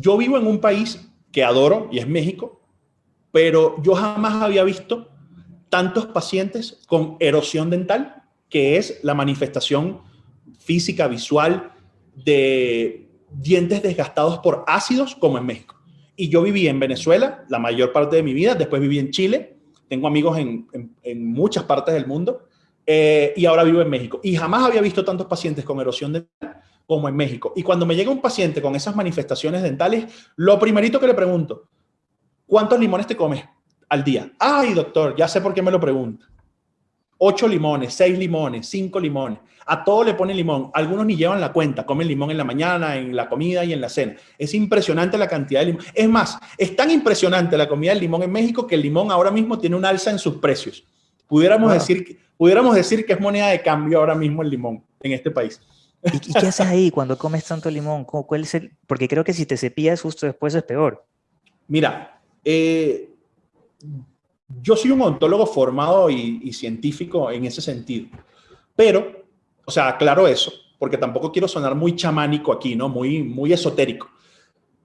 Yo vivo en un país que adoro y es México, pero yo jamás había visto tantos pacientes con erosión dental, que es la manifestación física, visual de dientes desgastados por ácidos, como en México. Y yo viví en Venezuela la mayor parte de mi vida, después viví en Chile, tengo amigos en, muchas partes del mundo, eh, y ahora vivo en México. Y jamás había visto tantos pacientes con erosión dental como en México. Y cuando me llega un paciente con esas manifestaciones dentales, lo primerito que le pregunto, ¿cuántos limones te comes al día? Ay, doctor, ya sé por qué me lo pregunta. Ocho limones, seis limones, cinco limones. A todo le ponen limón. Algunos ni llevan la cuenta. Comen limón en la mañana, en la comida y en la cena. Es impresionante la cantidad de limón. Es más, es tan impresionante la comida del limón en México que el limón ahora mismo tiene un alza en sus precios. Pudiéramos, decir, pudiéramos decir que es moneda de cambio ahora mismo el limón en este país. ¿Y, qué haces ahí cuando comes tanto limón? ¿Cuál es el...? Porque creo que si te cepillas justo después es peor. Mira, eh, yo soy un ontólogo formado y, científico en ese sentido, pero, o sea, aclaro eso, porque tampoco quiero sonar muy chamánico aquí, ¿no? Muy, muy esotérico.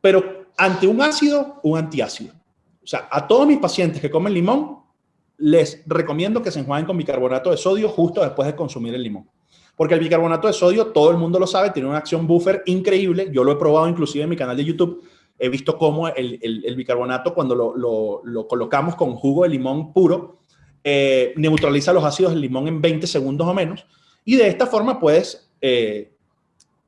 Pero ante un ácido, un antiácido. O sea, a todos mis pacientes que comen limón, les recomiendo que se enjuaguen con bicarbonato de sodio justo después de consumir el limón. Porque el bicarbonato de sodio, todo el mundo lo sabe, tiene una acción buffer increíble. Yo lo he probado inclusive en mi canal de YouTube he visto cómo el, bicarbonato, cuando lo, colocamos con jugo de limón puro, eh, neutraliza los ácidos del limón en 20 segundos o menos. Y de esta forma puedes, eh,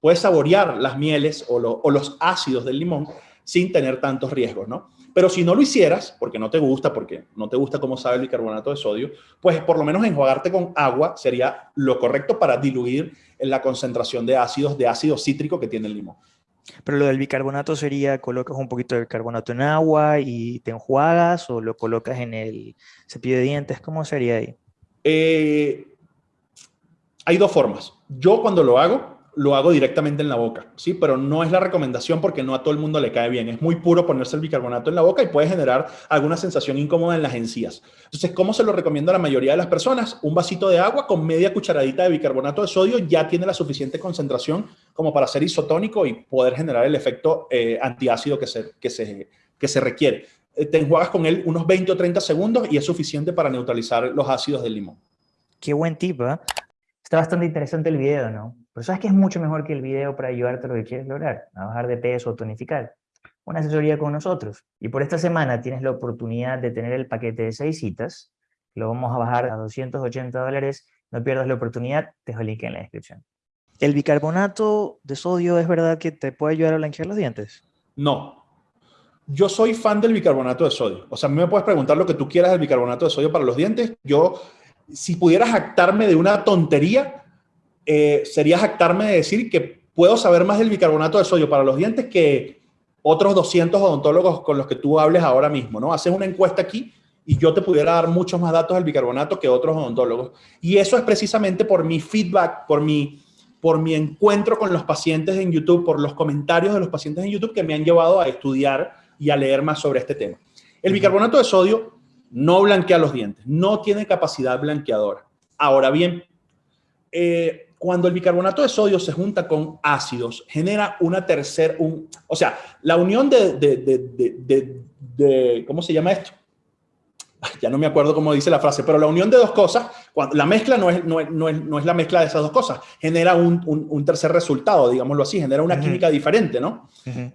puedes saborear las mieles o, los ácidos del limón sin tener tantos riesgos, ¿no? Pero si no lo hicieras, porque no te gusta, porque no te gusta cómo sabe el bicarbonato de sodio, pues por lo menos enjuagarte con agua sería lo correcto para diluir la concentración de ácidos, de ácido cítrico que tiene el limón. Pero lo del bicarbonato sería, colocas un poquito de bicarbonato en agua y te enjuagas o lo colocas en el cepillo de dientes, ¿cómo sería ahí? Eh, hay dos formas. Yo cuando lo hago, lo hago directamente en la boca, ¿sí? Pero no es la recomendación porque no a todo el mundo le cae bien. Es muy puro ponerse el bicarbonato en la boca y puede generar alguna sensación incómoda en las encías. Entonces, ¿cómo se lo recomiendo a la mayoría de las personas? Un vasito de agua con media cucharadita de bicarbonato de sodio ya tiene la suficiente concentración como para ser isotónico y poder generar el efecto eh, antiácido que se, que, se, que se requiere. Eh, te enjuagas con él unos 20 o 30 segundos y es suficiente para neutralizar los ácidos del limón. Qué buen tip, ¿eh? Está bastante interesante el video, ¿no? Pero ¿sabes qué es mucho mejor que el video para ayudarte a lo que quieres lograr? A bajar de peso o tonificar. Una asesoría con nosotros. Y por esta semana tienes la oportunidad de tener el paquete de seis citas. Lo vamos a bajar a 280 dólares. No pierdas la oportunidad. Te dejo el link en la descripción. ¿El bicarbonato de sodio es verdad que te puede ayudar a blanquear los dientes? No. Yo soy fan del bicarbonato de sodio. O sea, a mí me puedes preguntar lo que tú quieras del bicarbonato de sodio para los dientes. Yo, si pudieras jactarme de una tontería, eh, sería jactarme de decir que puedo saber más del bicarbonato de sodio para los dientes que otros 200 odontólogos con los que tú hables ahora mismo, ¿no? Haces una encuesta aquí y yo te pudiera dar muchos más datos del bicarbonato que otros odontólogos. Y eso es precisamente por mi feedback, por mi, por mi encuentro con los pacientes en YouTube, por los comentarios de los pacientes en YouTube que me han llevado a estudiar y a leer más sobre este tema. El bicarbonato de sodio no blanquea los dientes, no tiene capacidad blanqueadora. Ahora bien, eh, cuando el bicarbonato de sodio se junta con ácidos, genera una tercera, un, o sea, la unión de, de, ¿cómo se llama esto? Ya no me acuerdo cómo dice la frase, pero la unión de dos cosas, cuando, la mezcla no es, no, es, no, es, la mezcla de esas dos cosas, genera un, un, tercer resultado, digámoslo así, genera una química diferente, ¿no?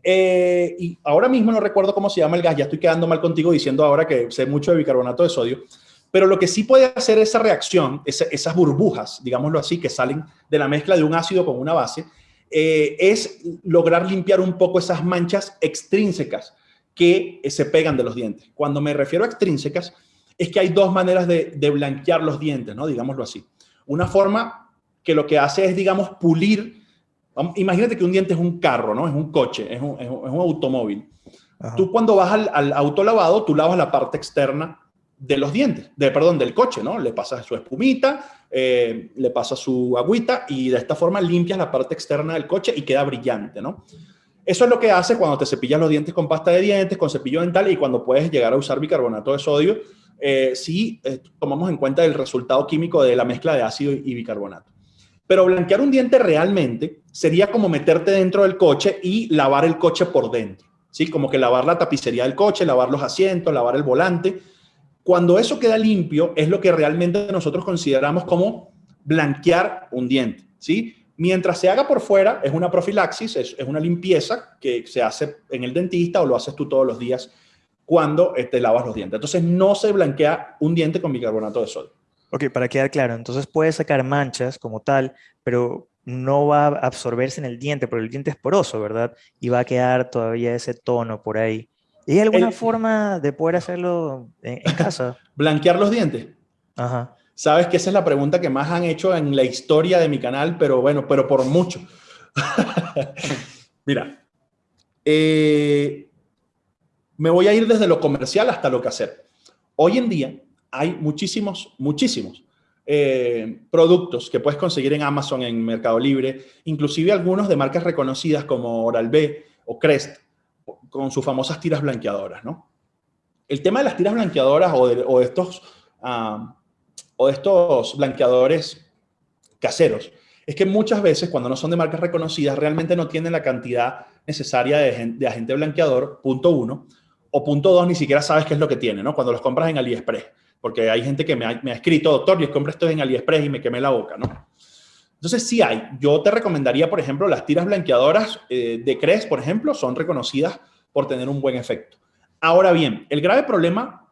Eh, y ahora mismo no recuerdo cómo se llama el gas, ya estoy quedando mal contigo diciendo ahora que sé mucho de bicarbonato de sodio, pero lo que sí puede hacer esa reacción, esas burbujas, digámoslo así, que salen de la mezcla de un ácido con una base, eh, es lograr limpiar un poco esas manchas extrínsecas que eh, se pegan de los dientes. Cuando me refiero a extrínsecas, es que hay dos maneras de, blanquear los dientes, ¿no? Digámoslo así. Una forma que lo que hace es, digamos, pulir. Imagínate que un diente es un carro, ¿no? Es un coche, es un, automóvil. Tú cuando vas al, al autolavado, tú lavas la parte externa de los dientes, de, perdón, del coche, ¿no? Le pasas su espumita, eh, le pasas su agüita y de esta forma limpias la parte externa del coche y queda brillante, ¿no? Eso es lo que hace cuando te cepillas los dientes con pasta de dientes, con cepillo dental y cuando puedes llegar a usar bicarbonato de sodio, eh, si eh, tomamos en cuenta el resultado químico de la mezcla de ácido y bicarbonato. Pero blanquear un diente realmente sería como meterte dentro del coche y lavar el coche por dentro. ¿sí? Como que lavar la tapicería del coche, lavar los asientos, lavar el volante. Cuando eso queda limpio, es lo que realmente nosotros consideramos como blanquear un diente, ¿sí? Mientras se haga por fuera, es una profilaxis, es, una limpieza que se hace en el dentista o lo haces tú todos los días cuando te este, lavas los dientes. Entonces, no se blanquea un diente con bicarbonato de sodio. Ok, para quedar claro, entonces puede sacar manchas como tal, pero no va a absorberse en el diente, porque el diente es poroso, ¿verdad? Y va a quedar todavía ese tono por ahí. ¿Y alguna forma de poder hacerlo en, casa? ¿Blanquear los dientes? Ajá. Sabes que esa es la pregunta que más han hecho en la historia de mi canal, pero bueno, pero por mucho. Mira, eh, me voy a ir desde lo comercial hasta lo que hacer. Hoy en día hay muchísimos, muchísimos eh, productos que puedes conseguir en Amazon, en Mercado Libre, inclusive algunos de marcas reconocidas como Oral-B o Crest, con sus famosas tiras blanqueadoras, ¿no? El tema de las tiras blanqueadoras o de, estos ah, o estos blanqueadores caseros es que muchas veces cuando no son de marcas reconocidas realmente no tienen la cantidad necesaria de, agente blanqueador, punto uno, o punto dos, ni siquiera sabes qué es lo que tiene, ¿no? Cuando los compras en AliExpress, porque hay gente que me ha, escrito, doctor, yo compré esto en AliExpress y me quemé la boca, ¿no? Entonces sí hay. Yo te recomendaría, por ejemplo, las tiras blanqueadoras eh, de Cres, por ejemplo, son reconocidas por tener un buen efecto. Ahora bien, el grave problema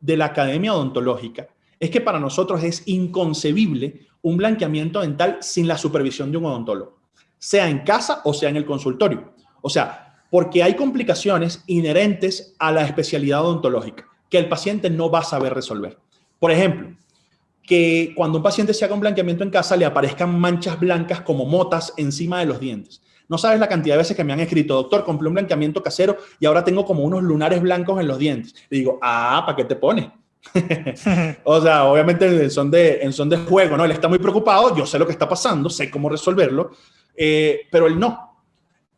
de la academia odontológica es que para nosotros es inconcebible un blanqueamiento dental sin la supervisión de un odontólogo, sea en casa o sea en el consultorio. O sea, porque hay complicaciones inherentes a la especialidad odontológica que el paciente no va a saber resolver. Por ejemplo, que cuando un paciente se haga un blanqueamiento en casa le aparezcan manchas blancas como motas encima de los dientes. No sabes la cantidad de veces que me han escrito, doctor, compré un blanqueamiento casero y ahora tengo como unos lunares blancos en los dientes. Le digo, ah, ¿para qué te pones? o sea, obviamente en son, de, en son de juego, ¿no? Él está muy preocupado, yo sé lo que está pasando, sé cómo resolverlo, eh, pero él no.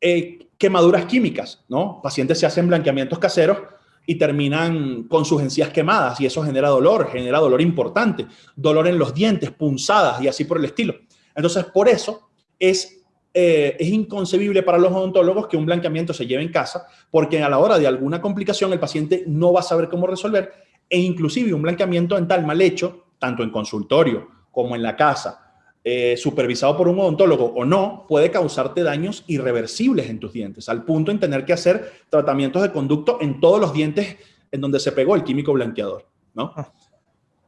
Eh, quemaduras químicas, ¿no? Pacientes se hacen blanqueamientos caseros y terminan con sus encías quemadas y eso genera dolor, genera dolor importante, dolor en los dientes, punzadas y así por el estilo. Entonces, por eso es, eh, es inconcebible para los odontólogos que un blanqueamiento se lleve en casa, porque a la hora de alguna complicación el paciente no va a saber cómo resolver e inclusive un blanqueamiento dental mal hecho, tanto en consultorio como en la casa, eh, supervisado por un odontólogo o no, puede causarte daños irreversibles en tus dientes, al punto en tener que hacer tratamientos de conducto en todos los dientes en donde se pegó el químico blanqueador, ¿no? Ah.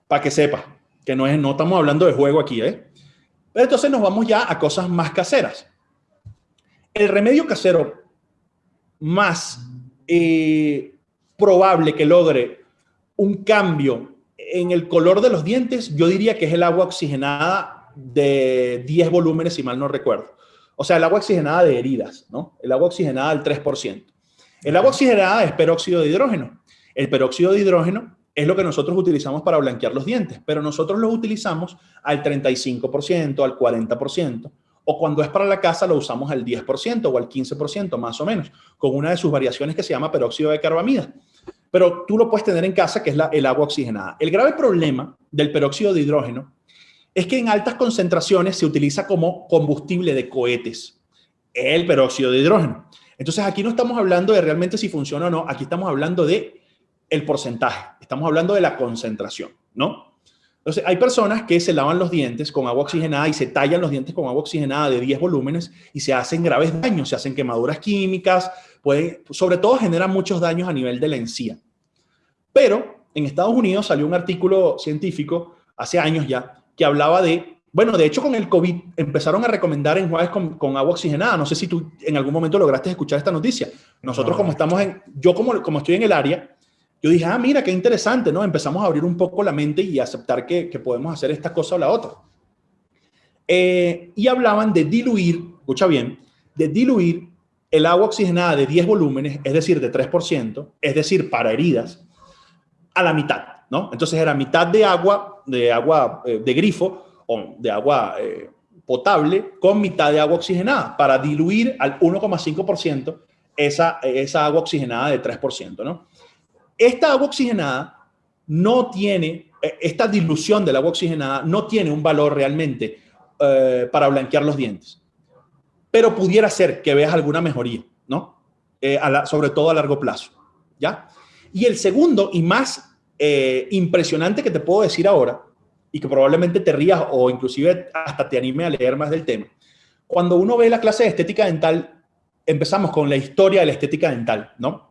Para que sepa que no, es, no estamos hablando de juego aquí, ¿eh? Pero entonces nos vamos ya a cosas más caseras. El remedio casero más eh, probable que logre un cambio en el color de los dientes, yo diría que es el agua oxigenada de 10 volúmenes, si mal no recuerdo. O sea, el agua oxigenada de heridas, ¿no? El agua oxigenada al 3%. El agua oxigenada es peróxido de hidrógeno. El peróxido de hidrógeno es lo que nosotros utilizamos para blanquear los dientes, pero nosotros lo utilizamos al 35%, al 40%, o cuando es para la casa lo usamos al 10% o al 15% más o menos, con una de sus variaciones que se llama peróxido de carbamida pero tú lo puedes tener en casa, que es la, el agua oxigenada. El grave problema del peróxido de hidrógeno es que en altas concentraciones se utiliza como combustible de cohetes, el peróxido de hidrógeno. Entonces aquí no estamos hablando de realmente si funciona o no, aquí estamos hablando de el porcentaje, estamos hablando de la concentración, ¿no? Entonces, hay personas que se lavan los dientes con agua oxigenada y se tallan los dientes con agua oxigenada de 10 volúmenes y se hacen graves daños, se hacen quemaduras químicas, pueden, sobre todo generan muchos daños a nivel de la encía. Pero en Estados Unidos salió un artículo científico hace años ya que hablaba de, bueno, de hecho con el COVID empezaron a recomendar enjuagues con, con agua oxigenada. No sé si tú en algún momento lograste escuchar esta noticia. Nosotros como estamos en, yo como, como estoy en el área, yo dije, ah, mira, qué interesante, ¿no? Empezamos a abrir un poco la mente y aceptar que, podemos hacer esta cosa o la otra. Eh, y hablaban de diluir, escucha bien, de diluir el agua oxigenada de 10 volúmenes, es decir, de 3%, es decir, para heridas, a la mitad, ¿no? Entonces era mitad de agua, de agua eh, de grifo o de agua eh, potable con mitad de agua oxigenada para diluir al 1,5% esa, esa agua oxigenada de 3%, ¿no? Esta agua oxigenada no tiene, eh, esta dilución del agua oxigenada no tiene un valor realmente eh, para blanquear los dientes. Pero pudiera ser que veas alguna mejoría, ¿no? eh, sobre todo a largo plazo. ¿ya? Y el segundo y más eh, impresionante que te puedo decir ahora, y que probablemente te rías o inclusive hasta te anime a leer más del tema, cuando uno ve la clase de estética dental, empezamos con la historia de la estética dental, ¿no?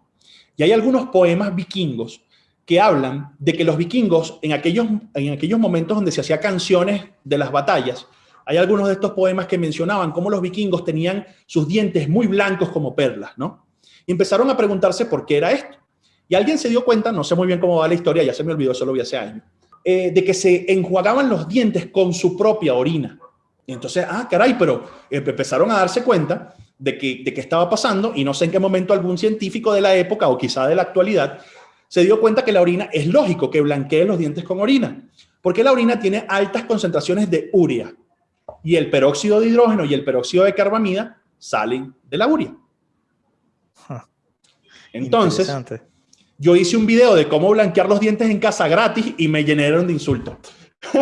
Y hay algunos poemas vikingos que hablan de que los vikingos en aquellos, en aquellos momentos donde se hacía canciones de las batallas, hay algunos de estos poemas que mencionaban cómo los vikingos tenían sus dientes muy blancos como perlas, ¿no? Y empezaron a preguntarse por qué era esto. Y alguien se dio cuenta, no sé muy bien cómo va la historia, ya se me olvidó, eso lo vi hace años, eh, de que se enjuagaban los dientes con su propia orina. Y entonces, ah, caray, pero empezaron a darse cuenta de que, de qué estaba pasando y no sé en qué momento algún científico de la época o quizá de la actualidad se dio cuenta que la orina es lógico que blanquee los dientes con orina, porque la orina tiene altas concentraciones de urea y el peróxido de hidrógeno y el peróxido de carbamida salen de la urea. Entonces, yo hice un video de cómo blanquear los dientes en casa gratis y me llenaron de insultos.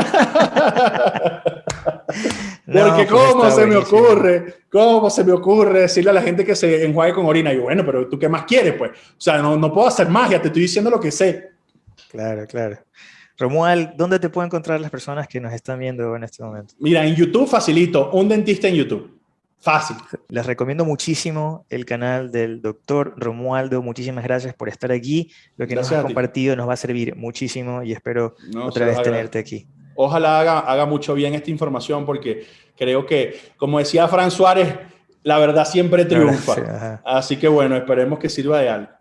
Porque pues cómo se me ocurre, cómo se me ocurre decirle a la gente que se enjuague con orina. Y bueno, pero tú qué más quieres, pues. O sea, no, no puedo hacer magia, te estoy diciendo lo que sé. Claro, claro. Romuald, ¿dónde te pueden encontrar las personas que nos están viendo en este momento? Mira, en YouTube facilito, un dentista en YouTube. Fácil. Les recomiendo muchísimo el canal del doctor Romualdo. Muchísimas gracias por estar aquí. Lo que nos has compartido nos va a servir muchísimo y espero otra vez tenerte aquí. Ojalá haga, haga mucho bien esta información porque creo que, como decía Fran Suárez, la verdad siempre triunfa. Así que bueno, esperemos que sirva de algo.